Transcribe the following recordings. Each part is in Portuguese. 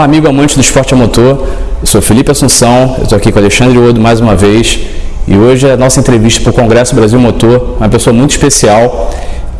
Olá, amigo amante do esporte a motor. Eu sou Felipe Assunção, eu estou aqui com Alexandre Odo mais uma vez. E hoje é a nossa entrevista para o Congresso Brasil Motor, uma pessoa muito especial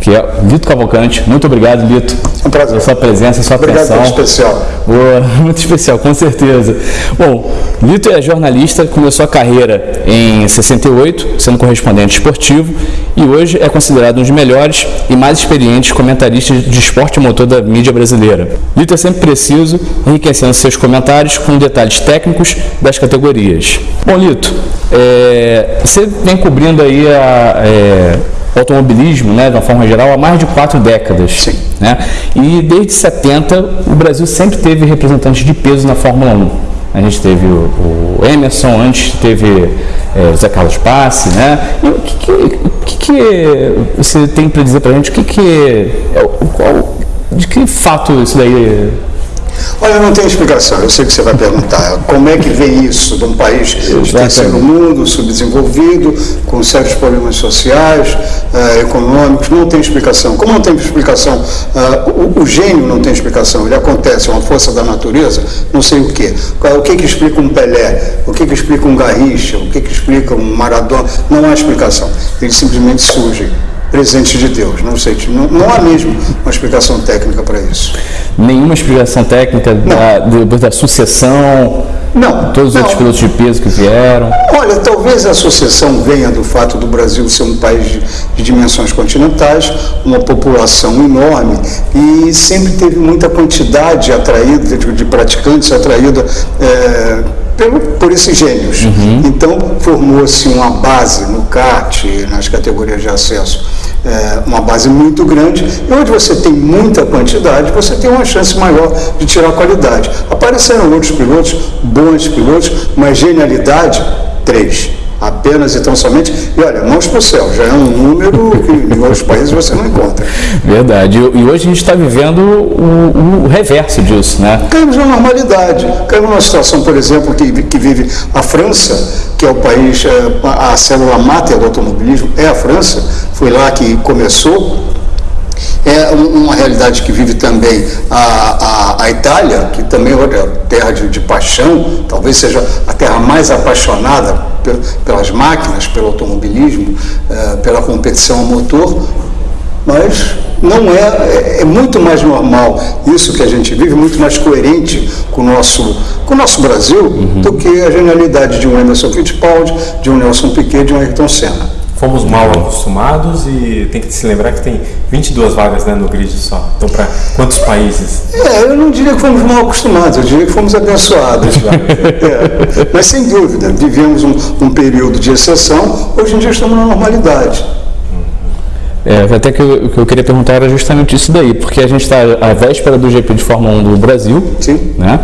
que é Lito Cavalcante. Muito obrigado, Lito. É um prazer. Pela sua presença, sua obrigado atenção. Obrigado especial. Boa, muito especial, com certeza. Bom, Lito é jornalista, começou a carreira em 68, sendo correspondente esportivo, e hoje é considerado um dos melhores e mais experientes comentaristas de esporte motor da mídia brasileira. Lito é sempre preciso, enriquecendo seus comentários com detalhes técnicos das categorias. Bom, Lito, é, você vem cobrindo aí a... É, automobilismo, né, de uma forma geral, há mais de quatro décadas. Sim. Né? E desde 70 o Brasil sempre teve representantes de peso na Fórmula 1. A gente teve o, o Emerson, antes teve é, o Zé Carlos Passe, né? E o que, que, que, que você tem para dizer para gente? O que, que é, qual, de que fato isso daí Olha, não tem explicação. Eu sei que você vai perguntar. Como é que vem isso de um país de terceiro mundo, subdesenvolvido, com sérios problemas sociais, uh, econômicos? Não tem explicação. Como não tem explicação? Uh, o, o, gênio não tem explicação. Ele acontece, é uma força da natureza, não sei o quê. O que, que explica um Pelé? O que, que explica um Garrincha? O que, que explica um Maradona? Não há explicação. Eles simplesmente surgem presente de Deus. Não sei, não, não há mesmo uma explicação técnica para isso. Nenhuma explicação técnica da, da sucessão? Não. Todos os não. outros pilotos de peso que vieram? Olha, talvez a sucessão venha do fato do Brasil ser um país de, de dimensões continentais, uma população enorme e sempre teve muita quantidade atraída de, de praticantes atraída é, pelo, por esses gênios. Uhum. Então, formou-se uma base no kart, nas categorias de acesso, é, uma base muito grande, e onde você tem muita quantidade, você tem uma chance maior de tirar qualidade. Apareceram outros pilotos, bons pilotos, mas genialidade, três apenas e tão somente. E olha, mãos para o céu, já é um número que em outros países você não encontra. Verdade. E hoje a gente está vivendo o, o, reverso disso, né? Caímos na normalidade. Caímos numa situação, por exemplo, que, que vive a França, que é o país, é, a célula máter do automobilismo é a França, foi lá que começou é uma realidade que vive também a, a, a Itália, que também é terra de, de, paixão, talvez seja a terra mais apaixonada pelas máquinas, pelo automobilismo, é, pela competição a motor, mas não é, é, é, muito mais normal isso que a gente vive, muito mais coerente com o nosso, com o nosso Brasil uhum. do que a genialidade de um Emerson Fittipaldi, de um Nelson Piquet, de um Ayrton Senna fomos mal acostumados e tem que se lembrar que tem 22 vagas né, no grid só. Então, para quantos países? É, eu não diria que fomos mal acostumados, eu diria que fomos abençoados. é, mas, sem dúvida, vivemos um, um, período de exceção, hoje em dia estamos na normalidade. É, até que o que eu queria perguntar era justamente isso daí, porque a gente está à véspera do GP de Fórmula 1 do Brasil, Sim. né?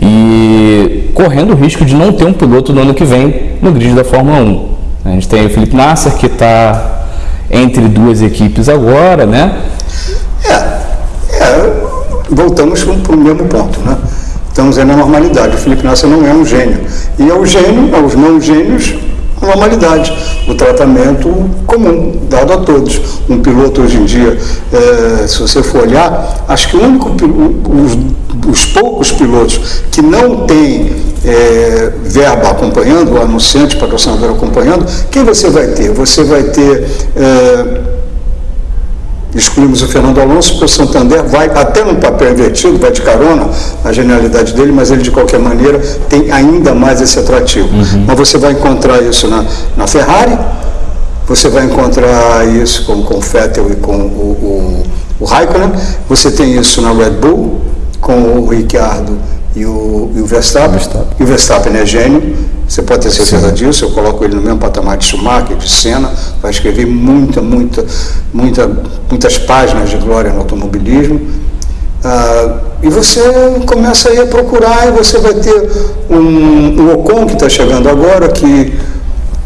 E correndo o risco de não ter um piloto no ano que vem no grid da Fórmula 1. A gente tem o Felipe Nasser, que está entre duas equipes agora, né? É, é voltamos para o mesmo ponto, né? Estamos aí na normalidade. O Felipe Nasser não é um gênio. E ao gênio, aos não gênios, normalidade, o tratamento comum, dado a todos. Um piloto hoje em dia, é, se você for olhar, acho que o único, os, os poucos pilotos que não têm é, verba acompanhando, o anunciante, patrocinador acompanhando, quem você vai ter? Você vai ter. É, excluímos o Fernando Alonso, porque o Santander vai até no papel invertido, vai de carona a genialidade dele, mas ele de qualquer maneira tem ainda mais esse atrativo. Uhum. Mas você vai encontrar isso na, na Ferrari, você vai encontrar isso com, com o Vettel e com o, o, o Raikkonen, você tem isso na Red Bull, com o Ricciardo e o, e o Verstappen. Verstappen. E o Verstappen é gênio, você pode ter certeza Sim. disso, eu coloco ele no mesmo patamar de Schumacher, de Senna, vai escrever muita, muita, muita, muitas páginas de glória no automobilismo. Ah, e você começa aí a procurar e você vai ter um, um Ocon que está chegando agora, que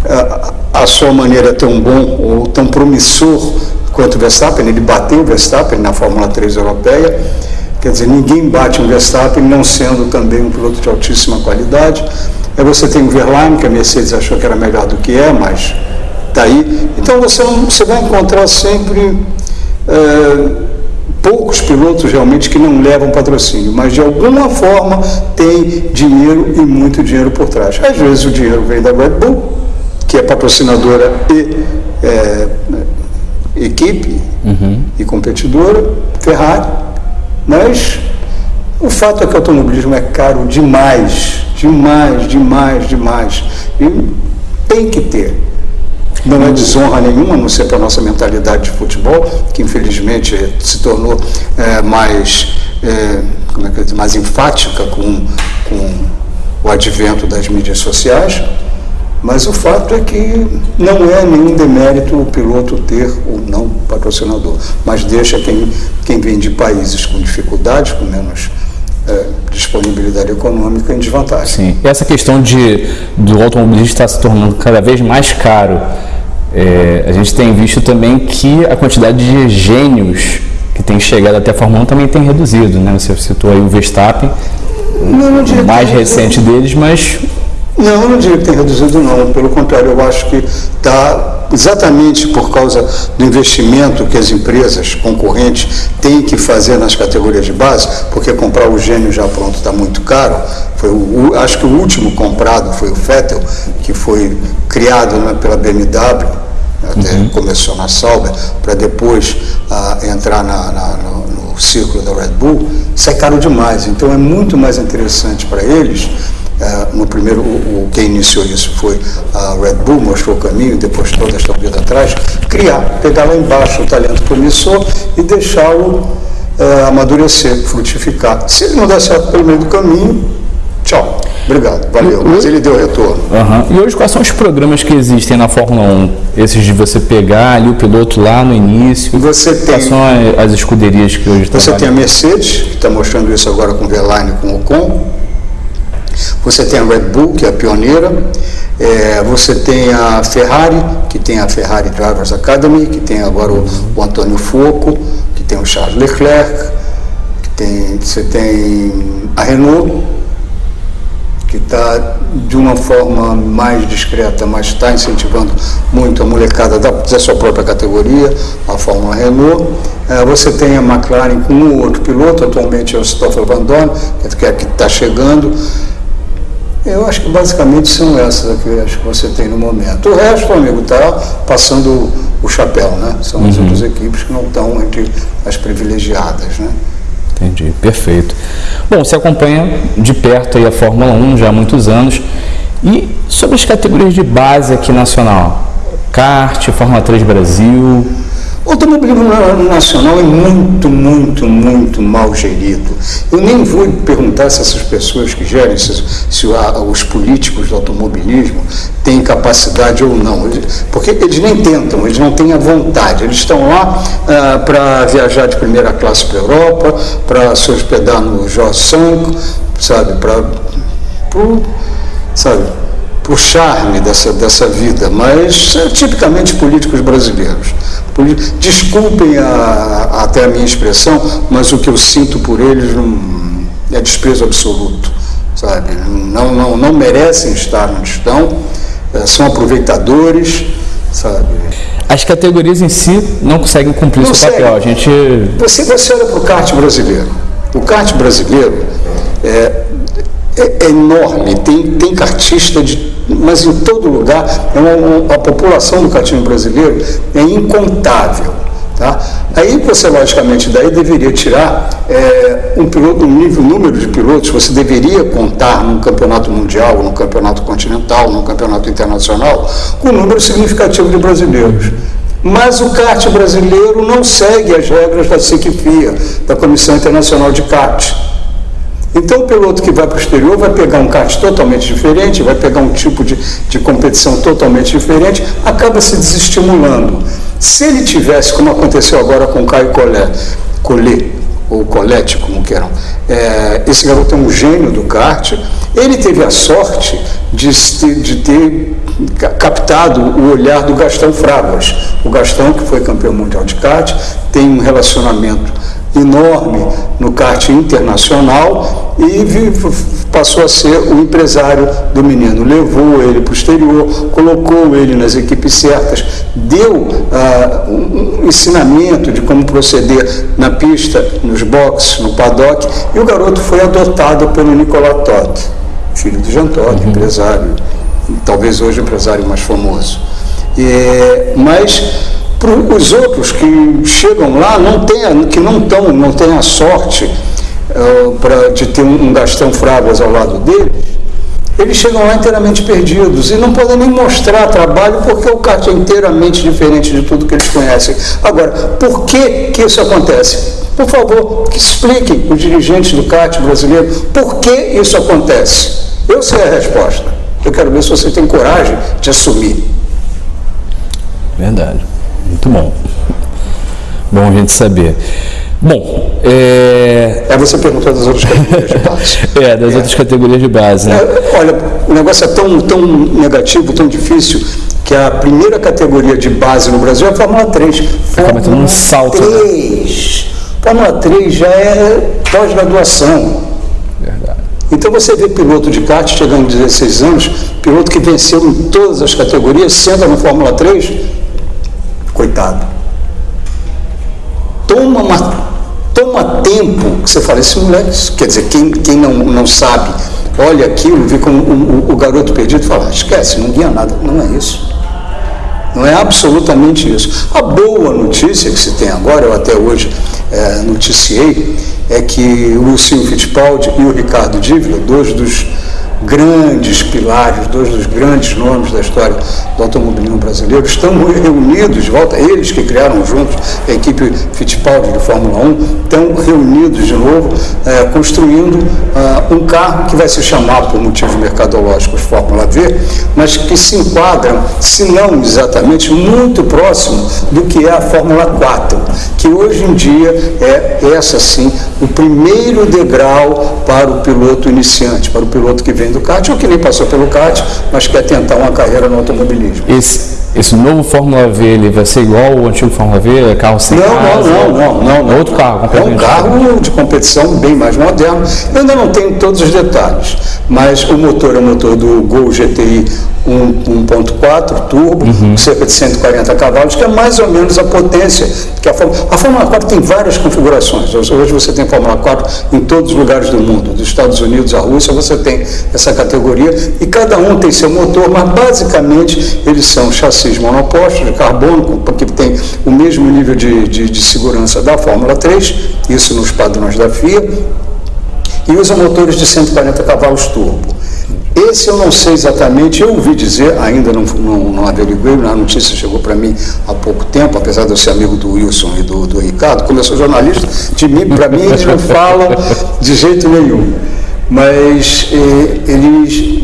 ah, a sua maneira é tão bom ou tão promissor quanto o Verstappen, ele bateu o Verstappen na Fórmula 3 europeia, Quer dizer, ninguém bate um Verstappen não sendo também um piloto de altíssima qualidade. Aí você tem o Verlaine, que a Mercedes achou que era melhor do que é, mas está aí. Então você, você vai encontrar sempre é, poucos pilotos realmente que não levam patrocínio, mas de alguma forma tem dinheiro e muito dinheiro por trás. Às vezes o dinheiro vem da Red Bull, que é patrocinadora e é, equipe uhum. e competidora, Ferrari, mas o fato é que o automobilismo é caro demais, demais, demais, demais. E tem que ter. Não é desonra nenhuma, a não ser para a nossa mentalidade de futebol, que infelizmente se tornou é, mais, é, como é que dizer, mais enfática com, com o advento das mídias sociais. Mas o fato é que não é nenhum demérito o piloto ter ou não patrocinador, mas deixa quem, quem vem de países com dificuldades, com menos é, disponibilidade econômica em desvantagem. Sim, e essa questão de, do automobilista estar se tornando cada vez mais caro, é, a gente tem visto também que a quantidade de gênios que tem chegado até a Fórmula 1 também tem reduzido, né? Você citou aí o Verstappen, não, não mais recente deles, mas não, eu não diria que tem reduzido, não. Pelo contrário, eu acho que está exatamente por causa do investimento que as empresas concorrentes têm que fazer nas categorias de base, porque comprar o gênio já pronto está muito caro. Foi o, acho que o último comprado foi o Fettel, que foi criado né, pela BMW, até uhum. começou na Sauber, para depois ah, entrar na, na, no, no círculo da Red Bull, isso é caro demais. Então é muito mais interessante para eles é, no primeiro, o, o, quem iniciou isso foi a Red Bull, mostrou o caminho, depois todas estão vindo atrás, criar, pegar lá embaixo o talento promissor e deixá-lo é, amadurecer, frutificar. Se ele não der certo pelo meio do caminho, tchau. Obrigado, valeu. Mas ele deu retorno. Uhum. E hoje quais são os programas que existem na Fórmula 1? Esses de você pegar ali o piloto lá no início? Você tem, quais são as escuderias que hoje Você tem a Mercedes, que está mostrando isso agora com o Verlaine e com o Ocon. Você tem a Red Bull, que é a pioneira, é, você tem a Ferrari, que tem a Ferrari Drivers Academy, que tem agora o, o Antônio Foco, que tem o Charles Leclerc, que tem, você tem a Renault, que está de uma forma mais discreta, mas está incentivando muito a molecada da, da, sua própria categoria, a Fórmula Renault. É, você tem a McLaren com um ou outro piloto, atualmente é o Stoffel Van Dorn, que é que está chegando. Eu acho que basicamente são essas que acho que você tem no momento. O resto, amigo, está passando o chapéu, né? São uhum. as outras equipes que não estão entre as privilegiadas, né? Entendi, perfeito. Bom, você acompanha de perto aí a Fórmula 1 já há muitos anos. E sobre as categorias de base aqui nacional? Kart, Fórmula 3 Brasil, o automobilismo nacional é muito, muito, muito mal gerido. Eu nem vou perguntar se essas pessoas que gerem, se, se os políticos do automobilismo têm capacidade ou não, porque eles nem tentam, eles não têm a vontade. Eles estão lá ah, para viajar de primeira classe para a Europa, para se hospedar no Jorge Sanco, sabe, para sabe, o charme dessa, dessa vida, mas é tipicamente políticos brasileiros. Desculpem a, até a minha expressão, mas o que eu sinto por eles não, é desprezo absoluto, sabe? Não, não, não merecem estar onde estão, é, são aproveitadores, sabe? As categorias em si não conseguem cumprir não seu papel. A gente... Você, você olha para o kart brasileiro. O kart brasileiro é, é, é enorme, tem, tem kartista de mas em todo lugar, é a população do catinho brasileiro é incontável. Tá? Aí você, logicamente, daí deveria tirar é, um, piloto, um nível, número de pilotos, você deveria contar num campeonato mundial, num campeonato continental, num campeonato internacional, com um número significativo de brasileiros. Mas o kart brasileiro não segue as regras da CICFIA, da Comissão Internacional de Kart. Então o piloto que vai para o exterior vai pegar um kart totalmente diferente, vai pegar um tipo de, de competição totalmente diferente, acaba se desestimulando. Se ele tivesse, como aconteceu agora com o Caio Collet, Collet ou Colette, como queiram, é, esse garoto é um gênio do kart, ele teve a sorte de, de ter captado o olhar do Gastão Fragas. O Gastão, que foi campeão mundial de kart, tem um relacionamento enorme no kart internacional e passou a ser o empresário do menino. Levou ele para o exterior, colocou ele nas equipes certas, deu uh, um ensinamento de como proceder na pista, nos boxes, no paddock, e o garoto foi adotado pelo Nicolas Todd, filho do Jean Todt, uhum. empresário, talvez hoje o empresário mais famoso. É, mas para os outros que chegam lá, não tem, que não estão, não têm a sorte uh, pra, de ter um, um Gastão Fragas ao lado deles, eles chegam lá inteiramente perdidos e não podem nem mostrar trabalho porque o kart é inteiramente diferente de tudo que eles conhecem. Agora, por que, que isso acontece? Por favor, que expliquem os dirigentes do kart brasileiro por que isso acontece. Eu sei a resposta. Eu quero ver se você tem coragem de assumir. Verdade. Muito bom. Bom a gente saber. Bom, é... é você perguntou das outras categorias de base. é, das é. outras categorias de base, né? É, olha, o negócio é tão, tão negativo, tão difícil, que a primeira categoria de base no Brasil é a Fórmula 3. Fórmula Acaba um salto. 3. Né? Fórmula 3 já é pós-graduação. Verdade. Então você vê piloto de kart chegando a 16 anos, piloto que venceu em todas as categorias, senta no Fórmula 3, Toma, uma, toma tempo que você fala, esse moleque, quer dizer, quem, quem não, não sabe, olha aquilo, vê como o, o, garoto perdido e fala, esquece, não ganha nada. Não é isso. Não é absolutamente isso. A boa notícia que se tem agora, eu até hoje é, noticiei, é que o Lucinho Fittipaldi e o Ricardo Dívila, dois dos grandes pilares, dois dos grandes nomes da história do automobilismo brasileiro, estão reunidos de volta, eles que criaram juntos a equipe Fittipaldi de Fórmula 1, estão reunidos de novo, é, construindo uh, um carro que vai se chamar, por motivos mercadológicos, Fórmula V, mas que se enquadram, se não exatamente, muito próximo do que é a Fórmula 4, que hoje em dia é essa sim o primeiro degrau para o piloto iniciante, para o piloto que vem do kart ou que nem passou pelo kart, mas quer tentar uma carreira no automobilismo. Esse, esse novo Fórmula V ele vai ser igual ao antigo Fórmula V? É carro sem não, casa, não, não, não, não. É outro carro. É um carro de competição bem mais moderno. Eu ainda não tenho todos os detalhes, mas o motor é o motor do Gol GTI 1.4 turbo, uhum. cerca de 140 cavalos, que é mais ou menos a potência que a Fórmula... A Fórmula 4 tem várias configurações. Hoje você tem Fórmula 4 em todos os lugares do mundo, dos Estados Unidos à Rússia, você tem essa categoria e cada um tem seu motor, mas basicamente eles são chassis monopostos de carbono, que tem o mesmo nível de, de, de segurança da Fórmula 3, isso nos padrões da FIA, e usam motores de 140 cavalos turbo. Esse eu não sei exatamente, eu ouvi dizer, ainda não, não, não averiguei, a notícia chegou para mim há pouco tempo, apesar de eu ser amigo do Wilson e do, do Ricardo, como eu sou jornalista, de mim, para mim eles não falam de jeito nenhum. Mas eh, eles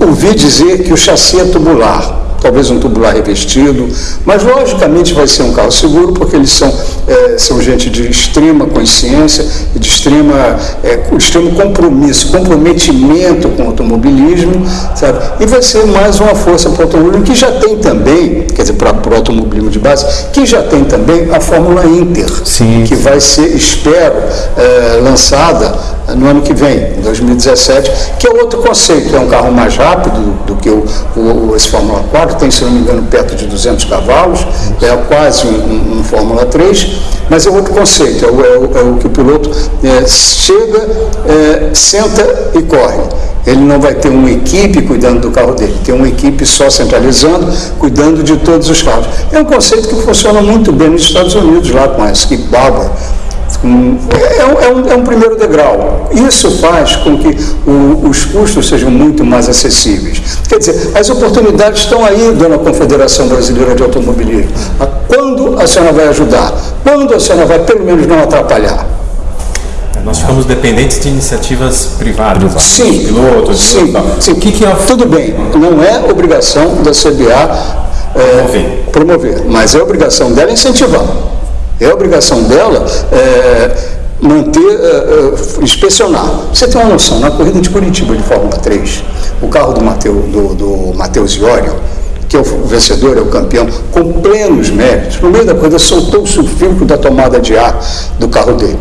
ouvi dizer que o chassi é tubular talvez um tubular revestido, mas logicamente vai ser um carro seguro porque eles são, é, são gente de extrema consciência e de extrema, é, extremo compromisso, comprometimento com o automobilismo, sabe? E vai ser mais uma força para o automobilismo que já tem também, quer dizer, para, para o automobilismo de base, que já tem também a Fórmula Inter, sim, que vai ser, espero, é, lançada no ano que vem, em 2017, que é outro conceito, é um carro mais rápido do, do que o, o, esse Fórmula 4, tem, se não me engano, perto de 200 cavalos, é quase um, um Fórmula 3, mas é outro conceito, é o, é o, é o que o piloto é, chega, é, senta e corre. Ele não vai ter uma equipe cuidando do carro dele, tem uma equipe só centralizando, cuidando de todos os carros. É um conceito que funciona muito bem nos Estados Unidos, lá com a Skip Barber, é, é, um, é um primeiro degrau. Isso faz com que o, os custos sejam muito mais acessíveis. Quer dizer, as oportunidades estão aí, dona Confederação Brasileira de Automobilismo. Quando a senhora vai ajudar? Quando a senhora vai, pelo menos, não atrapalhar? Nós ficamos dependentes de iniciativas privadas, sim, pilotos, sim, sim. O que, que é? Tudo bem, não é obrigação da CBA é, promover. promover, mas é obrigação dela incentivar. É obrigação dela é, manter, é, é, inspecionar. Você tem uma noção, na corrida de Curitiba de Fórmula 3, o carro do, Mateu, do, do Matheus Iório, que é o vencedor, é o campeão, com plenos méritos, no meio da coisa soltou-se o filtro da tomada de ar do carro dele.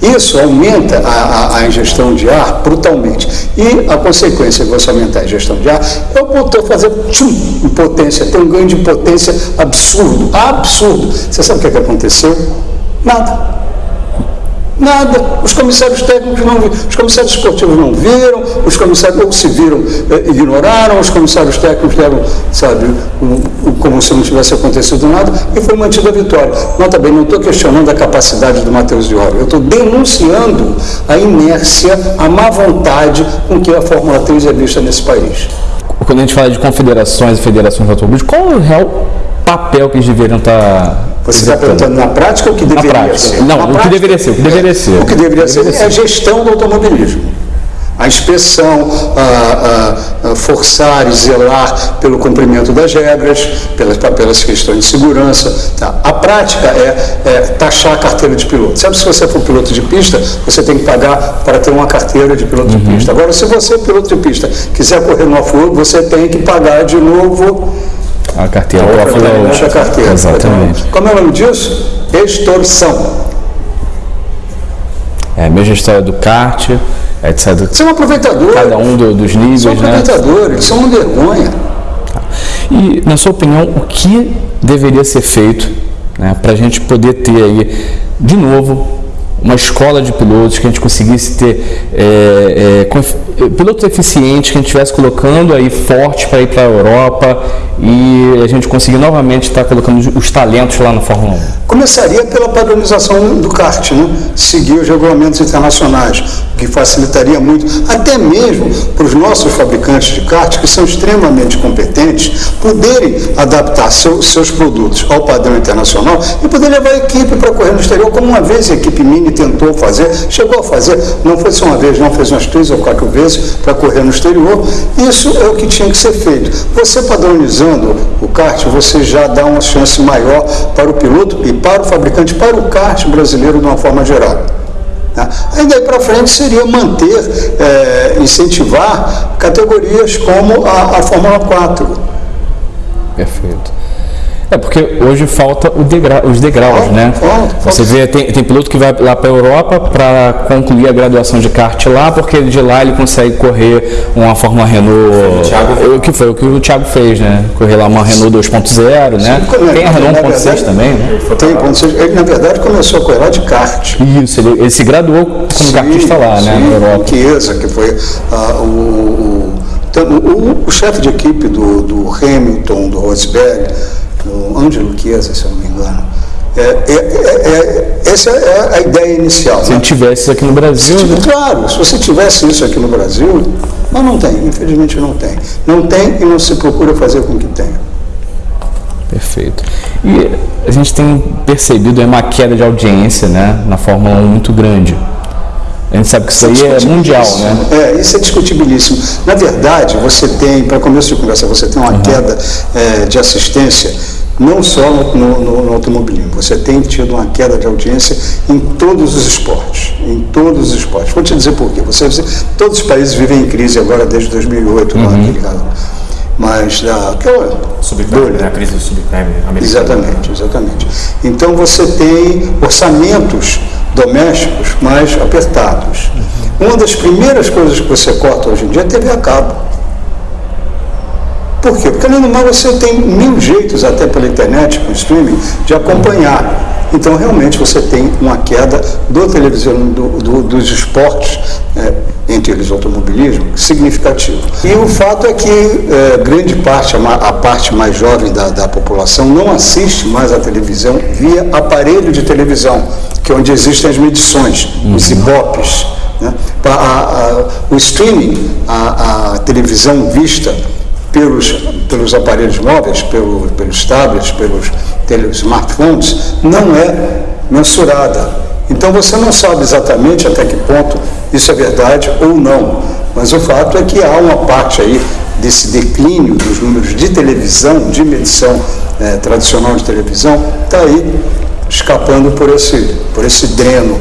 Isso aumenta a, a, a, ingestão de ar brutalmente. E a consequência de você aumentar a ingestão de ar é o motor fazer tchum, em potência, ter um ganho de potência absurdo. Absurdo. Você sabe o que, é que aconteceu? Nada. Nada. Os comissários técnicos não viram, os comissários esportivos não viram, os comissários ou se viram, eh, ignoraram, os comissários técnicos deram, sabe, um, um, como se não tivesse acontecido nada, e foi mantida a vitória. Nota bem, não estou questionando a capacidade do Matheus de Oro, eu estou denunciando a inércia, a má vontade com que a Fórmula 3 é vista nesse país. Quando a gente fala de confederações e federações de automobilismo, qual é o real papel que eles deveriam estar você está perguntando na prática o que deveria prática. ser? Não, na o prática, que deveria ser. O que deveria ser. O que deveria, deveria ser, é a gestão do automobilismo. A inspeção, a, a, a forçar e zelar pelo cumprimento das regras, pelas, pelas questões de segurança. Tá? A prática é, é, taxar a carteira de piloto. Sabe, se você for piloto de pista, você tem que pagar para ter uma carteira de piloto uhum. de pista. Agora, se você é piloto de pista, quiser correr no off você tem que pagar de novo a carteira a outra a carteira. Exatamente. Como é o nome disso? Extorsão. É a mesma história do kart, etc. São aproveitadores. Cada um do, dos níveis, São né? aproveitadores, são uma vergonha. Tá. E, na sua opinião, o que deveria ser feito né, para a gente poder ter aí, de novo, uma escola de pilotos, que a gente conseguisse ter é, é, pilotos eficientes, que a gente estivesse colocando aí forte para ir para a Europa e a gente conseguir novamente estar colocando os talentos lá na Fórmula 1. Começaria pela padronização do kart, né? seguir os regulamentos internacionais, que facilitaria muito, até mesmo para os nossos fabricantes de kart, que são extremamente competentes, poderem adaptar seu, seus produtos ao padrão internacional e poder levar a equipe para correr no exterior, como uma vez a equipe Mini tentou fazer, chegou a fazer, não foi só uma vez, não, fez umas três ou quatro vezes para correr no exterior. Isso é o que tinha que ser feito. Você padronizando o kart, você já dá uma chance maior para o piloto e para o fabricante, para o kart brasileiro de uma forma geral. Tá? Aí daí para frente seria manter, é, incentivar categorias como a, a Fórmula 4. Perfeito. É porque hoje falta degra os degraus, falta, né? Falta, Você vê, tem, tem piloto que vai lá para a Europa para concluir a graduação de kart lá, porque de lá ele consegue correr uma Fórmula Renault. O que foi o que o Thiago fez, né? Correr lá uma Renault 2.0, né? Sim, tem a Renault 1.6 também, né? Tem 1.6. Ele, na verdade, começou a correr lá de kart. Isso, ele, ele se graduou como sim, kartista lá, sim, né? Na Europa. Chiesa, que foi uh, o, o, o, o chefe de equipe do, do Hamilton, do Rosberg do Ângelo Chiesa, se eu não me engano. É, é, é, é, essa é a ideia inicial. Se né? tivesse isso aqui no Brasil. Se, né? Claro, se você tivesse isso aqui no Brasil, mas não tem, infelizmente não tem. Não tem e não se procura fazer com que tenha. Perfeito. E a gente tem percebido uma queda de audiência né, na Fórmula 1 muito grande. A gente sabe que isso, isso aí é mundial, né? É, isso é discutibilíssimo. Na verdade, você tem, para começo de conversa, você tem uma uhum. queda é, de assistência não só no, no, no, automobilismo, você tem tido uma queda de audiência em todos os esportes, em todos os esportes. Vou te dizer por quê. Você, todos os países vivem em crise agora desde 2008, uhum. lá, aquele caso. Mas da, aquela subprime, né? a crise do subprime americano. Exatamente, exatamente. Então você tem orçamentos domésticos mais apertados. Uma das primeiras coisas que você corta hoje em dia é TV a cabo. Por quê? Porque além do mais você tem mil jeitos até pela internet, com streaming, de acompanhar. Então realmente você tem uma queda do televisão, do, do, dos esportes, é, entre eles automobilismo, significativo. E o fato é que é, grande parte, a, a, parte mais jovem da, da população não assiste mais à televisão via aparelho de televisão que é onde existem as medições, uhum. os IBOPs. Né? A, a, o streaming, a, a, televisão vista pelos, pelos aparelhos móveis, pelo, pelos tablets, pelos tele, smartphones, não é mensurada. Então você não sabe exatamente até que ponto isso é verdade ou não. Mas o fato é que há uma parte aí desse declínio dos números de televisão, de medição é, tradicional de televisão, está aí escapando por esse, por esse dreno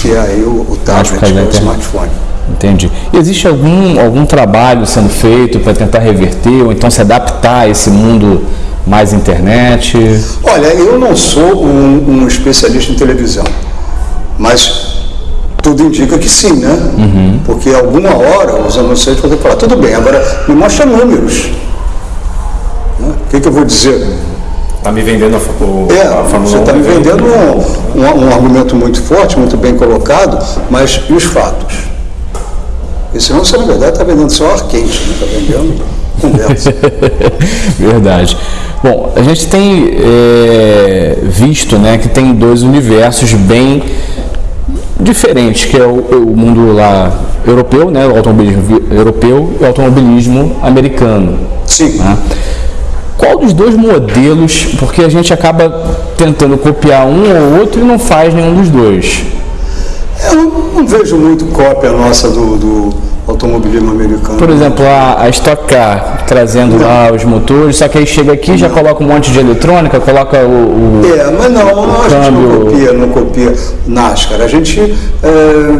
que é aí o, o tablet, é o smartphone. Entendi. E existe algum, algum trabalho sendo feito para tentar reverter ou então se adaptar a esse mundo mais internet? Olha, eu não sou um, um especialista em televisão, mas tudo indica que sim, né? Uhum. Porque alguma hora os anunciantes vão ter que falar, tudo bem, agora me mostra números. Né? O que, que eu vou dizer? Está me vendendo a, o, é, a Você está me vendendo um, um, um, argumento muito forte, muito bem colocado, mas e os fatos? E senão você, na verdade, está vendendo só ar quente, está né? vendendo conversa. verdade. Bom, a gente tem é, visto né, que tem dois universos bem diferentes, que é o, o mundo lá europeu, né, o automobilismo europeu e o automobilismo americano. Sim. Né? Qual dos dois modelos, porque a gente acaba tentando copiar um ou outro e não faz nenhum dos dois? Eu não vejo muito cópia nossa do, do automobilismo americano. Por exemplo, a, a Stock Car trazendo não. lá os motores, só que aí chega aqui já coloca um monte de eletrônica, coloca o. o é, mas não, não a gente não copia, não copia NASCAR. A gente é,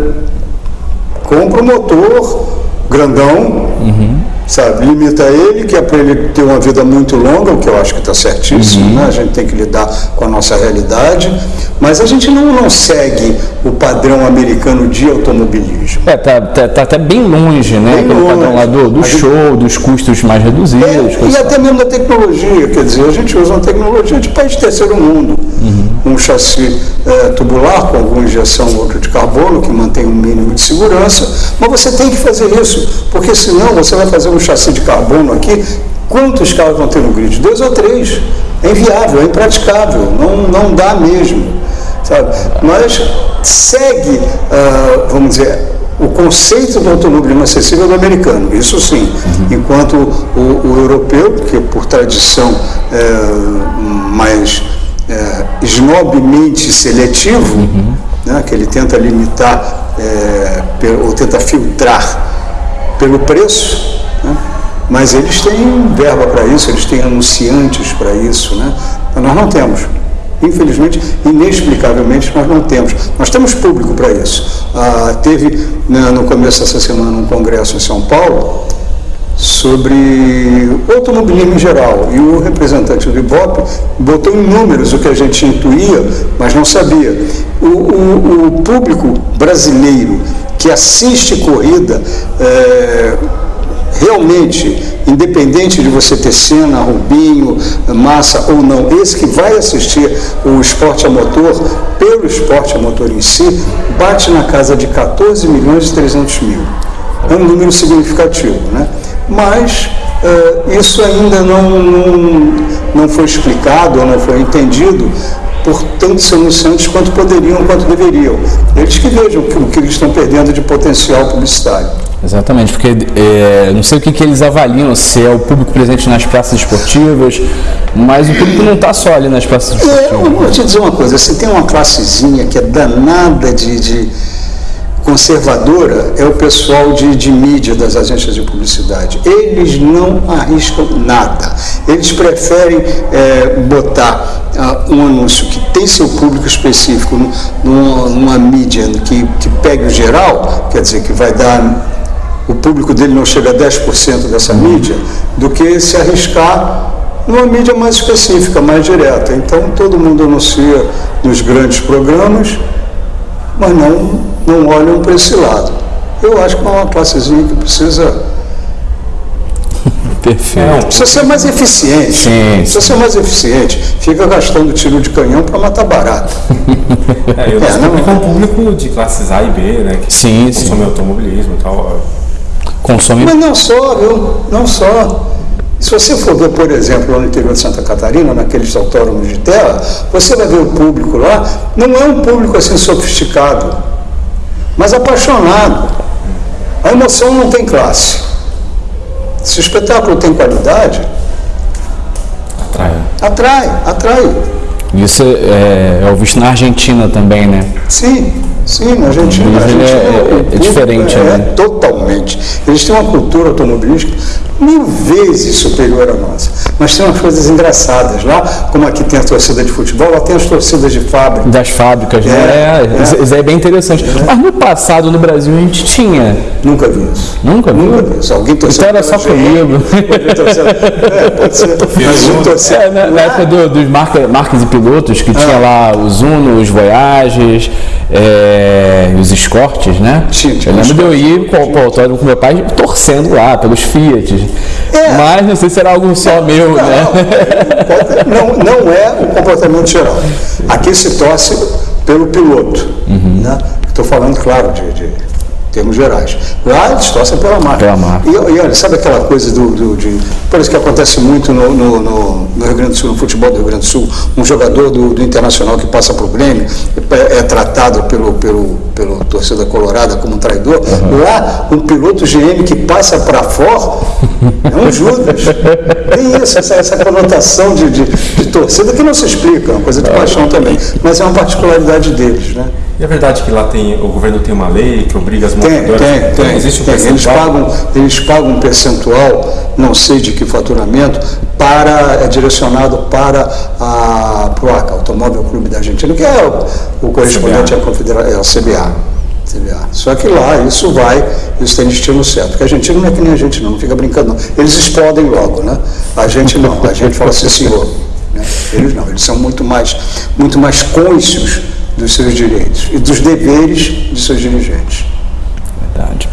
compra o motor grandão. Uhum sabe? Limita ele, que é para ele ter uma vida muito longa, o que eu acho que está certíssimo, uhum. né? A gente tem que lidar com a nossa realidade, mas a gente não, não segue o padrão americano de automobilismo. É, tá, tá, tá até bem longe, né? Bem longe. padrão lá do, do show, gente... dos custos mais reduzidos. É, e até mesmo da tecnologia, quer dizer, a gente usa uma tecnologia de país terceiro mundo. Uhum. Um chassi é, tubular com alguma injeção outra de carbono, que mantém um mínimo de segurança, mas você tem que fazer isso, porque senão você vai fazer um chassi de carbono aqui, quantos carros vão ter no grid? Dois ou três. É inviável, é impraticável, não, não dá mesmo. Sabe? Mas segue, uh, vamos dizer, o conceito do automobilismo acessível do americano, isso sim. Uhum. Enquanto o, o, europeu, que por tradição é mais é, seletivo, uhum. né, que ele tenta limitar é, ou tenta filtrar pelo preço, né? Mas eles têm verba para isso, eles têm anunciantes para isso. Né? Mas nós não temos. Infelizmente, inexplicavelmente, nós não temos. Nós temos público para isso. Ah, teve né, no começo dessa semana um congresso em São Paulo sobre automobilismo em geral. E o representante do Ibope botou em números o que a gente intuía, mas não sabia. O, o, o público brasileiro que assiste corrida. É, realmente, independente de você ter cena, Rubinho, Massa ou não, esse que vai assistir o esporte a motor, pelo esporte a motor em si, bate na casa de 14 milhões e 300 mil. É um número significativo, né? Mas uh, isso ainda não, não, não foi explicado ou não foi entendido por tantos anunciantes quanto poderiam, quanto deveriam. Eles que vejam o que eles estão perdendo de potencial publicitário. Exatamente, porque é, não sei o que, que eles avaliam, se é o público presente nas praças esportivas, mas o público não está só ali nas praças esportivas. É, eu vou te dizer uma coisa, você tem uma classezinha que é danada de, de conservadora, é o pessoal de, de mídia das agências de publicidade. Eles não arriscam nada. Eles preferem é, botar uh, um anúncio que tem seu público específico numa, numa mídia que, que pegue o geral, quer dizer, que vai dar o público dele não chega a 10% dessa mídia, do que se arriscar numa mídia mais específica, mais direta. Então todo mundo anuncia nos grandes programas, mas não, não olham para esse lado. Eu acho que é uma classezinha que precisa. Perfeito. Precisa ser mais eficiente. Sim, precisa ser mais eficiente. Fica gastando tiro de canhão para matar barato. É, eu é, não... com o público de classes A e B, né? Que sim, consome sim. automobilismo e tal consome. Mas não só, viu? Não só. Se você for ver, por exemplo, lá no interior de Santa Catarina, naqueles autódromos de terra, você vai ver o público lá, não é um público assim sofisticado, mas apaixonado. A emoção não tem classe. Se o espetáculo tem qualidade, atrai. Atrai, atrai. Isso é, é visto na Argentina também, né? Sim, Sim, na Argentina. Mas a Argentina é- o é diferente, é, né? Totalmente. Eles têm uma cultura automobilística mil vezes superior à nossa. Mas tem umas coisas engraçadas. Lá, como aqui tem a torcida de futebol, lá tem as torcidas de fábrica. Das fábricas, né? É, É, isso- Isso é bem interessante. Mas no passado, no Brasil, a gente tinha. Nunca vi isso. Nunca viu? Nunca vi isso. Alguém torceu Então era só GM, comigo. É, pode ser. Mas um torceu- É, na, na época do- dos marca, marcas e pilotos, que tinha lá os Uno, os Voyages, é, os Escortes, né? Tinha eu lembro de eu ir para o autódromo com meu pai torcendo lá pelos Fiat. É. Mas não sei se era algo só meu, né? Não, não é o comportamento geral. Aqui se torce pelo piloto. Uhum. Né? Estou falando, claro, de, de termos gerais. Lá eles torcem pela marca. Pela marca. E, e olha, sabe aquela coisa do, do- de. Por isso que acontece muito no, no- no- no Rio Grande do Sul, no futebol do Rio Grande do Sul, um jogador do, do Internacional que passa para o Grêmio é, é tratado pelo, pelo, pelo torcida colorada como um traidor. Lá, um piloto GM que passa para fora é um Judas. Tem isso, essa, essa conotação de, de, de torcida que não se explica, é uma coisa de paixão também. Mas é uma particularidade deles, né? E é verdade que lá tem, o governo tem uma lei que obriga as Tem, tem, tem. Existe um tem. Eles, pagam, eles pagam um percentual, não sei de que faturamento, para, é direcionado para, a, ACA, Automóvel Clube da Argentina, que é o, o correspondente à confedera- é, ao CBA. CBA. Só que lá isso vai, isso tem destino certo. Porque a Argentina não é que nem a gente não, não fica brincando não. Eles explodem logo, né? A gente não, a gente fala assim, senhor. né? Eles não, eles são muito mais, muito mais cônscios dos seus direitos e dos deveres de seus dirigentes. Verdade.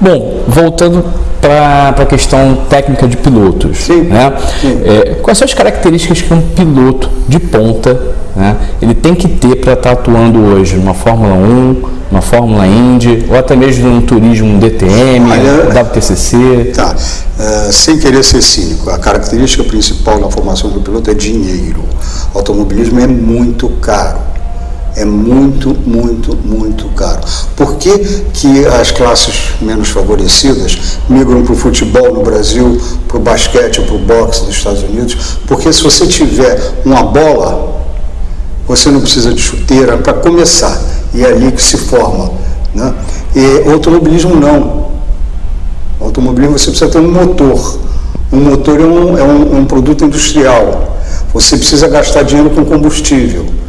Bom, voltando para a questão técnica de pilotos. Sim, Né? sim. É, quais são as características que um piloto de ponta né, ele tem que ter para estar atuando hoje numa Fórmula 1, numa Fórmula Indy, ou até mesmo num turismo DTM, Olha, WTCC? Tá. Eh, sem querer ser cínico, a característica principal na formação do piloto é dinheiro. O automobilismo é muito caro. É muito, muito, muito caro. Por que, que as classes menos favorecidas migram para o futebol no Brasil, para o basquete ou para o boxe nos Estados Unidos? Porque se você tiver uma bola, você não precisa de chuteira para começar. E é ali que se forma. Né? E automobilismo não. Automobilismo você precisa ter um motor. Um motor é um, é um, um produto industrial. Você precisa gastar dinheiro com combustível.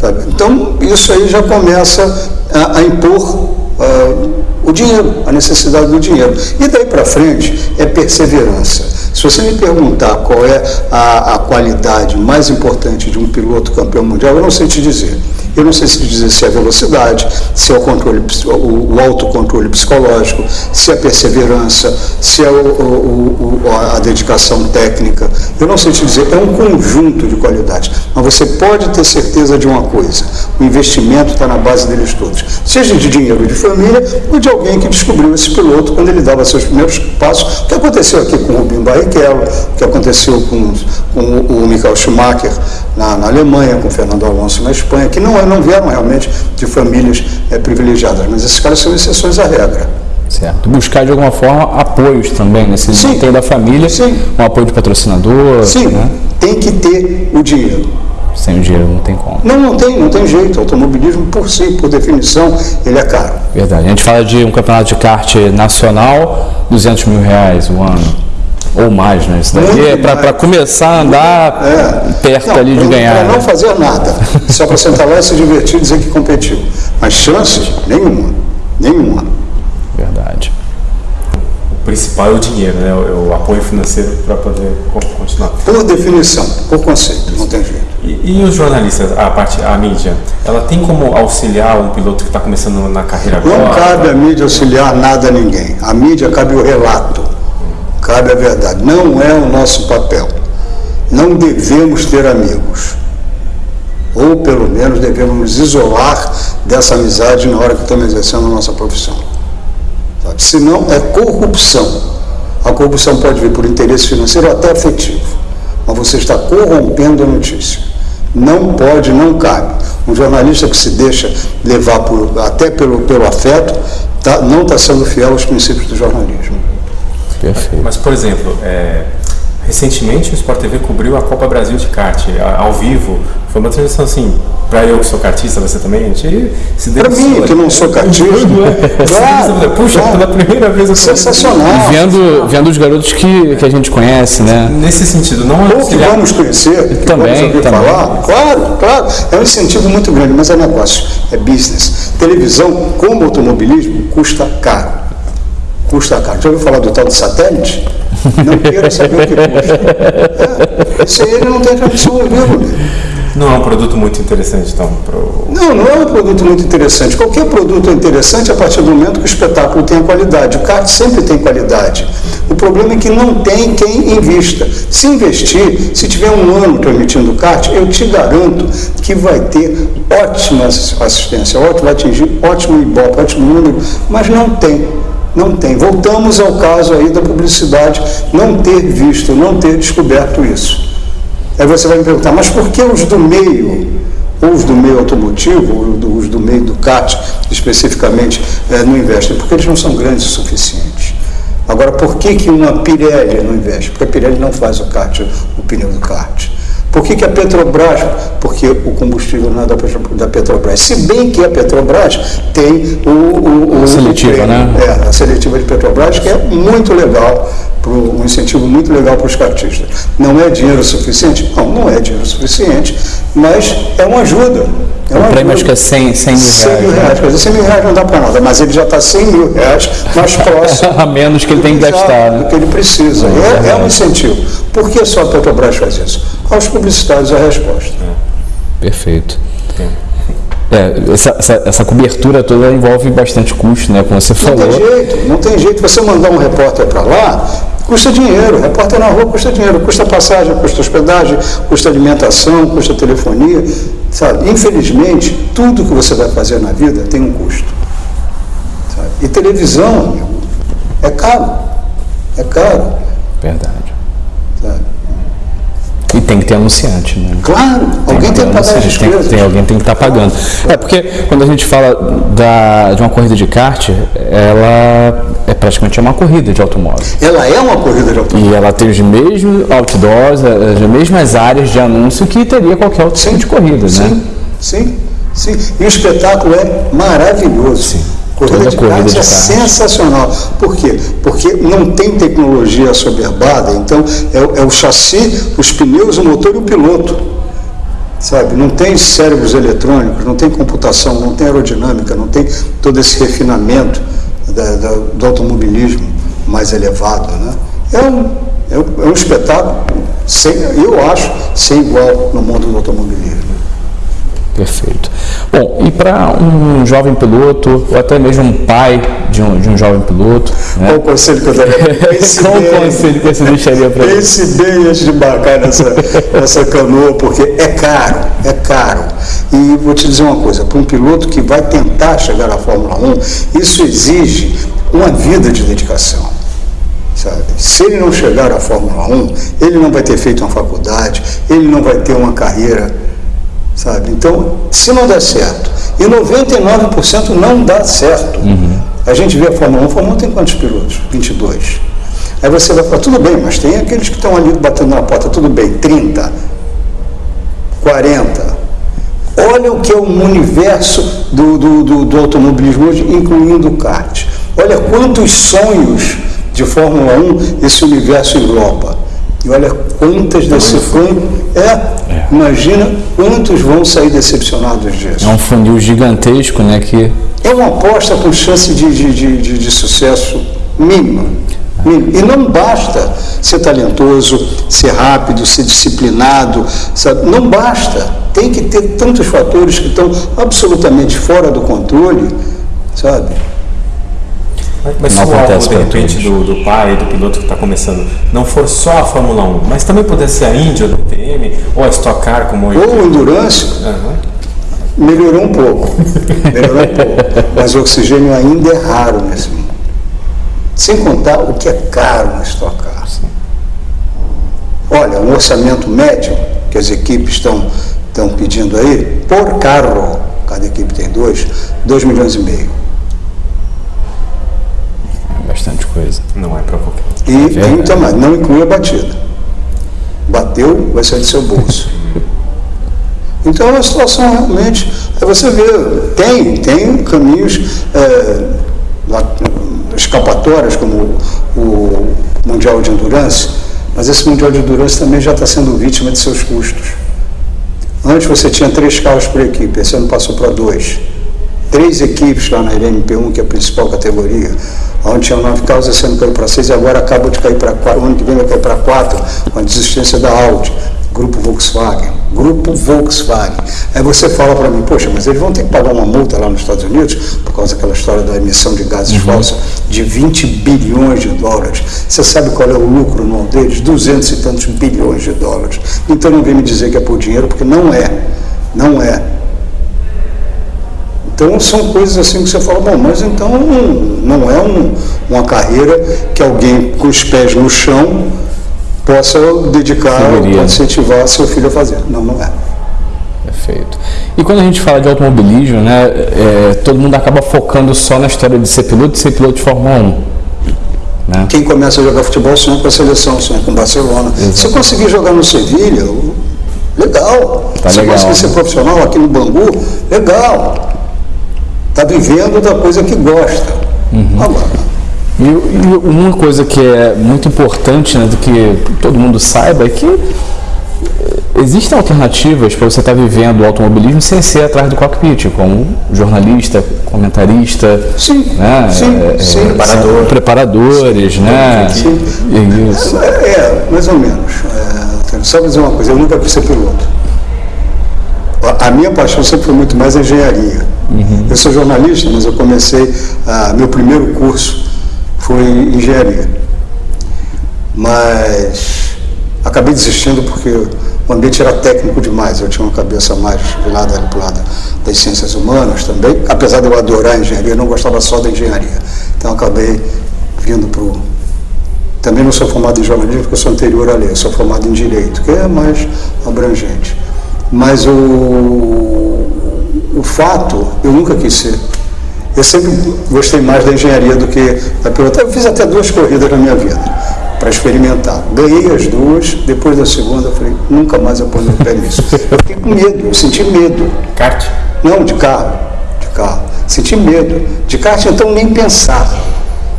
Sabe? Então, isso aí já começa a, a impor ah, o dinheiro, a necessidade do dinheiro. E daí para frente é perseverança. Se você me perguntar qual é a, a qualidade mais importante de um piloto campeão mundial, eu não sei te dizer. Eu não sei se dizer se é a velocidade, se é o, controle, o, o autocontrole psicológico, se é a perseverança, se é o- o- a dedicação técnica. Eu não sei te dizer, é um conjunto de qualidades. Mas você pode ter certeza de uma coisa: o investimento está na base deles todos. Seja de dinheiro de família ou de alguém que descobriu esse piloto quando ele dava seus primeiros passos. O que aconteceu aqui com o Rubinho Barrichello, o que aconteceu com, com o Michael Schumacher na, na Alemanha, com o Fernando Alonso na Espanha, que não, é- não vieram realmente de famílias eh, privilegiadas, mas esses caras são exceções à regra. Certo. Buscar de alguma forma apoios também, né? Se Sim. da família, Sim. um apoio de patrocinador. Sim, Né? tem que ter o dinheiro. Sem o dinheiro não tem como. Não, não tem, não tem jeito. O automobilismo, por si, por definição, ele é caro. Verdade. A gente fala de um campeonato de kart nacional, 200 mil reais o ano. Ou mais, né? Isso daí é para começar a andar É. perto Não, ali de ganhar. Para não né? fazer nada. Só para sentar lá e se divertir e dizer que competiu. Mas chances, nenhuma. Nenhuma. Verdade. O principal é o dinheiro, né? O, o apoio financeiro para poder co- continuar. Por definição, por conceito, não tem jeito. E, e os jornalistas, a parte, a mídia, ela tem como auxiliar um piloto que está começando na carreira agora? Não cabe a mídia auxiliar nada a ninguém. A mídia cabe o relato, cabe a verdade. Não é o nosso papel. Não devemos ter amigos. Ou pelo menos devemos nos isolar dessa amizade na hora que estamos exercendo a nossa profissão. Sabe? Senão é corrupção. A corrupção pode vir por interesse financeiro ou até afetivo. Mas você está corrompendo a notícia. Não pode, não cabe. Um jornalista que se deixa levar por- até pelo, pelo afeto tá- não está sendo fiel aos princípios do jornalismo. Perfeito. Mas, por exemplo, é, Recentemente o Sport TV cobriu a Copa Brasil de kart ao vivo. Foi uma transmissão assim, para eu que sou kartista, você também, a gente se Para mim, que não sou kartista. claro, Puxa, claro. pela primeira vez eu Sensacional. E vendo, vendo os garotos que, que a gente conhece, né? Nesse sentido, não é Ou que vamos conhecer, que também, vamos ouvir também. falar. Claro, claro. É um incentivo muito grande, mas é negócio, é business. Televisão, como automobilismo, custa caro. Custa caro. Já ouviu falar do tal de satélite? Não queira saber o que custa. É, aí ele não tem tradição vivo. Não é um produto muito interessante, então? Pro... Não, não é um produto muito interessante. Qualquer produto é interessante a partir do momento que o espetáculo tem qualidade. O kart sempre tem qualidade. O problema é que não tem quem invista. Se investir, se tiver um ano transmitindo kart, eu te garanto que vai ter ótima assistência, ótimo, vai atingir ótimo ibope, ótimo número, mas não tem. Não tem. Voltamos ao caso aí da publicidade não ter visto, não ter descoberto isso. Aí você vai me perguntar, mas por que os do meio, ou os do meio automotivo, ou os do meio do CAT, especificamente, é, não investem? Porque eles não são grandes o suficiente. Agora, por que, que uma Pirelli não investe? Porque a Pirelli não faz o kart, o pneu do kart. Por que, que a Petrobras? Porque o combustível não é da Petrobras. Se bem que a Petrobras tem o. o, o seletiva, o, né? É, a seletiva de Petrobras, que é muito legal, pro, um incentivo muito legal para os cartistas. Não é dinheiro suficiente? Não, não é dinheiro suficiente, mas é uma ajuda. É uma o prêmio acho que é 100, 100 mil reais. 100 mil reais, né? quer dizer, 100 mil reais não dá para nada, mas ele já está 100 mil reais mais próximo. a menos que ele tem que gastar. Do que ele precisa. É, é um incentivo. Por que só a Petrobras faz isso? Aos publicitários a resposta. Perfeito. É, essa, essa, essa, cobertura toda envolve bastante custo, né? Como você falou. Não tem jeito, não tem jeito. Você mandar um repórter para lá, custa dinheiro. Repórter na rua custa dinheiro. Custa passagem, custa hospedagem, custa alimentação, custa telefonia. Sabe? Infelizmente, tudo que você vai fazer na vida tem um custo. Sabe? E televisão, amigo, é caro. É caro. Verdade. Tem que ter anunciante, né? Claro, tem alguém tem que pagar as despesas. Tem, tem, alguém tem que estar tá pagando. É porque quando a gente fala da, de uma corrida de kart, ela é praticamente uma corrida de automóvel. Ela é uma corrida de automóvel. E ela tem os mesmos outdoors, as mesmas áreas de anúncio que teria qualquer outro tipo de corrida, sim, né? Sim, sim. E o espetáculo é maravilhoso. Sim. Corrida, de, corrida de é sensacional. Por quê? Porque não tem tecnologia soberbada, então é, é o chassi, os pneus, o motor e o piloto. Sabe? Não tem cérebros eletrônicos, não tem computação, não tem aerodinâmica, não tem todo esse refinamento da, da, do automobilismo mais elevado. Né? É, um, é, um, é um espetáculo, sem, eu acho, sem igual no mundo do automobilismo. Perfeito. Bom, e para um jovem piloto, ou até mesmo um pai de um, de um jovem piloto. Né? Qual o conselho que eu daria? Qual o conselho que você deixaria para ele? Pense bem antes de embarcar nessa, nessa canoa, porque é caro, é caro. E vou te dizer uma coisa: para um piloto que vai tentar chegar à Fórmula 1, isso exige uma vida de dedicação. Sabe? Se ele não chegar à Fórmula 1, ele não vai ter feito uma faculdade, ele não vai ter uma carreira sabe? Então, se não der certo, e 99% não dá certo. Uhum. A gente vê a Fórmula 1, a Fórmula 1 tem quantos pilotos? 22. Aí você vai falar, tudo bem, mas tem aqueles que estão ali batendo na porta, tudo bem, 30, 40. Olha o que é o universo do, do, do, do automobilismo hoje, incluindo o kart. Olha quantos sonhos de Fórmula 1 esse universo engloba. E olha quantas desse fundo. É, é, imagina quantos vão sair decepcionados disso. É um funil gigantesco, né? Que... É uma aposta com chance de, de, de, de sucesso mínima. E não basta ser talentoso, ser rápido, ser disciplinado, sabe? não basta. Tem que ter tantos fatores que estão absolutamente fora do controle, sabe? Mas se o alvo, de repente, do, do, pai, do piloto que está começando, não for só a Fórmula 1, mas também pudesse ser a Índia do TM, ou a Stock Car, como Ou o Endurance, uhum. melhorou um pouco. melhorou um pouco. Mas o oxigênio ainda é raro nesse mundo. Sem contar o que é caro na Stock Car. Olha, um orçamento médio que as equipes estão, estão pedindo aí, por carro, cada equipe tem dois, 2 milhões e meio bastante coisa. Não é para qualquer E é mas não inclui a batida. bateu, vai sair do seu bolso. Então a situação realmente, é você ver, tem, tem caminhos é, escapatórias, como o Mundial de Endurance, mas esse Mundial de Endurance também já está sendo vítima de seus custos. Antes você tinha três carros por equipe, esse ano passou para dois. Três equipes lá na LMP1, que é a principal categoria, onde tinha nove carros, esse ano caiu para seis e agora acaba de cair para quatro, o ano que vem vai cair para quatro, com a desistência da Audi. Grupo Volkswagen, Grupo Volkswagen. Aí você fala para mim, poxa, mas eles vão ter que pagar uma multa lá nos Estados Unidos por causa daquela história da emissão de gases uhum. falsos de 20 bilhões de dólares. Você sabe qual é o lucro anual deles? 200 e tantos bilhões de dólares. Então não vem me dizer que é por dinheiro, porque não é. Não é. Então são coisas assim que você fala, bom, mas então não é um, uma carreira que alguém com os pés no chão possa dedicar, Deveria. incentivar seu filho a fazer. Não, não é. Perfeito. E quando a gente fala de automobilismo, né, é, todo mundo acaba focando só na história de ser piloto e ser piloto de Fórmula 1. Né? Quem começa a jogar futebol sonha com a seleção, sonha com o Barcelona. Se conseguir jogar no Sevilha, legal. Tá Se legal, conseguir né? ser profissional aqui no Bangu, legal. Está vivendo da coisa que gosta. Uhum. Agora, e, e, uma coisa que é muito importante, né, do que todo mundo saiba, é que eh, existem alternativas para você estar tá vivendo o automobilismo sem ser atrás do cockpit, como jornalista, comentarista, sim, né, sim, é, sim, preparador, preparadores, sim, né? Sim. Isso. É, é, mais ou menos. É, só dizer uma coisa, eu nunca quis ser piloto. A minha paixão sempre foi muito mais a engenharia. Uhum. Eu sou jornalista, mas eu comecei ah, meu primeiro curso foi engenharia. Mas acabei desistindo porque o ambiente era técnico demais. Eu tinha uma cabeça mais virada ali para o lado das ciências humanas também. Apesar de eu adorar a engenharia, eu não gostava só da engenharia. Então acabei vindo para o. Também não sou formado em jornalismo porque eu sou anterior à lei, eu sou formado em direito, que é mais abrangente. Mas o, o fato, eu nunca quis ser eu sempre gostei mais da engenharia do que da pilotagem. Eu fiz até duas corridas na minha vida para experimentar. Ganhei as duas, depois da segunda eu falei, nunca mais eu ponho o pé nisso. Eu fiquei com medo, eu senti medo. Kart? Não, de carro. De carro. Senti medo. De kart, então nem pensar.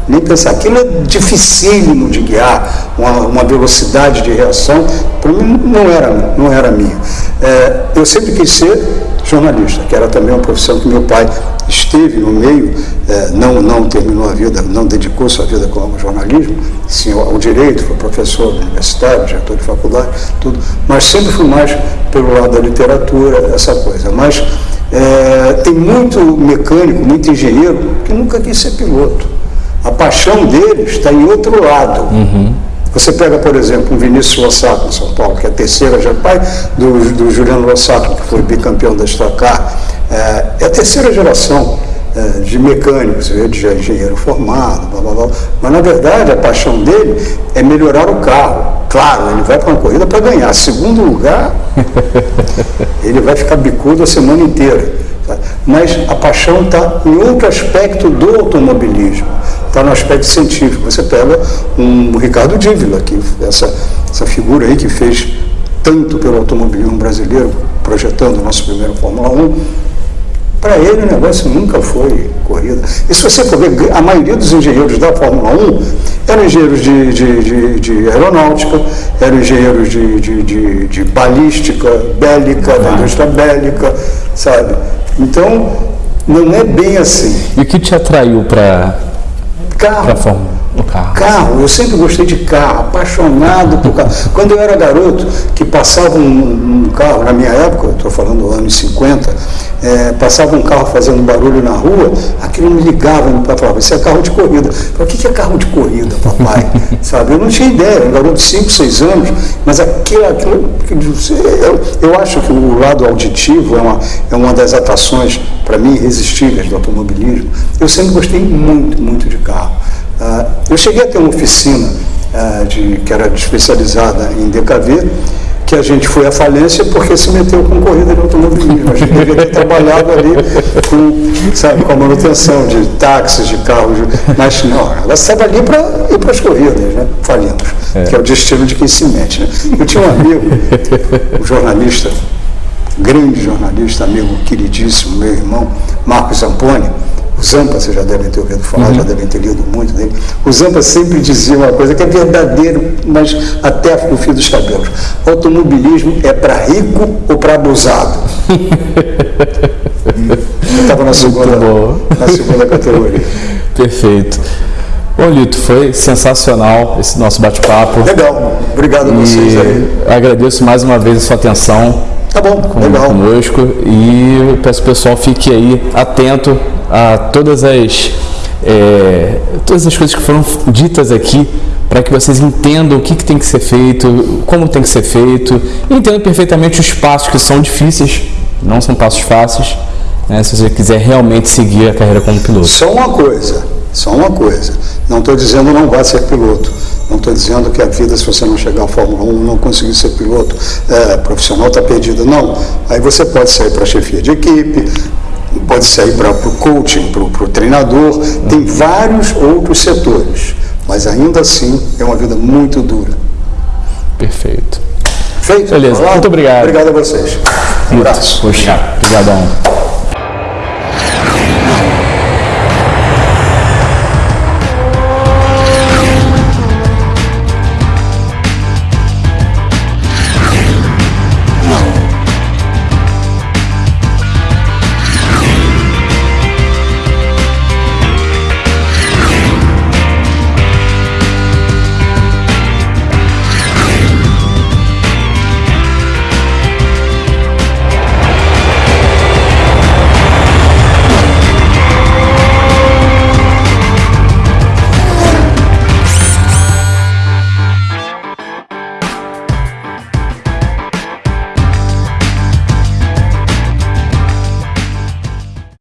Nem pensar. Aquilo é dificílimo de guiar, uma, uma velocidade de reação, para mim não era, não era minha. É, eu sempre quis ser jornalista, que era também uma profissão que meu pai esteve no meio, é, não, não terminou a vida, não dedicou sua vida como jornalismo, sim ao, direito, foi professor universitário, diretor de faculdade, tudo, mas sempre fui mais pelo lado da literatura, essa coisa. Mas é, tem muito mecânico, muito engenheiro que nunca quis ser piloto. A paixão deles está em outro lado. Uhum. Você pega, por exemplo, um Vinícius Lossato em São Paulo, que é a terceira, já pai do, do Juliano Lossato, que foi bicampeão da Stock Car, é, é a terceira geração é, de mecânicos, de engenheiro formado, blá, blá, blá. mas na verdade a paixão dele é melhorar o carro. Claro, ele vai para uma corrida para ganhar. Segundo lugar, ele vai ficar bicudo a semana inteira. Mas a paixão está em outro aspecto do automobilismo está no aspecto científico. Você pega um Ricardo Dívila, que essa, essa figura aí que fez tanto pelo automobilismo brasileiro, projetando o nosso primeiro Fórmula 1, para ele o negócio nunca foi corrida. E se você for ver, a maioria dos engenheiros da Fórmula 1 eram engenheiros de, de, de, de aeronáutica, eram engenheiros de, de, de, de balística, bélica, da indústria bélica, sabe? Então, não é bem assim. E o que te atraiu para Carro. carro. Carro, eu sempre gostei de carro, apaixonado por carro. Quando eu era garoto, que passava um, um carro, na minha época, estou falando anos 50, é, passava um carro fazendo barulho na rua, aquilo me ligava, meu pai falava, isso é carro de corrida. Eu falei, o que é carro de corrida, papai? Sabe? Eu não tinha ideia, um garoto de 5, 6 anos, mas aquilo, aquilo eu, eu acho que o lado auditivo é uma, é uma das atrações, para mim, irresistíveis do automobilismo. Eu sempre gostei muito, muito de carro. Uh, eu cheguei a ter uma oficina uh, de, que era especializada em DKV, que a gente foi à falência porque se meteu com corrida de automobilismo. A gente deveria ter trabalhado ali com, sabe, com a manutenção de táxis, de carros, mas não, ela estava ali para ir para as corridas, né? É. que é o destino de quem se mete. Né? Eu tinha um amigo, um jornalista, grande jornalista, amigo queridíssimo, meu irmão, Marcos Zamponi, o Zampa, vocês já devem ter ouvido falar, uhum. já devem ter lido muito dele. O Zampa sempre dizia uma coisa que é verdadeiro, mas até no fio dos cabelos. Automobilismo é para rico ou para abusado? Eu estava na segunda, na segunda categoria. Perfeito. Bom, Lito, foi sensacional esse nosso bate-papo. Legal, obrigado a vocês aí. Agradeço mais uma vez a sua atenção. Tá bom, com, legal. Conosco e peço que o pessoal fique aí atento a todas as, é, todas as coisas que foram ditas aqui para que vocês entendam o que, que, tem que ser feito, como tem que ser feito, e entendam perfeitamente os passos que são difíceis, não são passos fáceis, né, se você quiser realmente seguir a carreira como piloto. Só uma coisa, só uma coisa, não estou dizendo não vá ser piloto, não estou dizendo que a vida, se você não chegar à Fórmula 1, não conseguir ser piloto é, profissional, está perdida. Não. Aí você pode sair para a chefia de equipe, pode sair para o coaching, para o treinador, tem vários outros setores, mas ainda assim é uma vida muito dura. Perfeito. Feito? Beleza, muito obrigado. Obrigado a vocês. Um abraço. Poxa, obrigadão.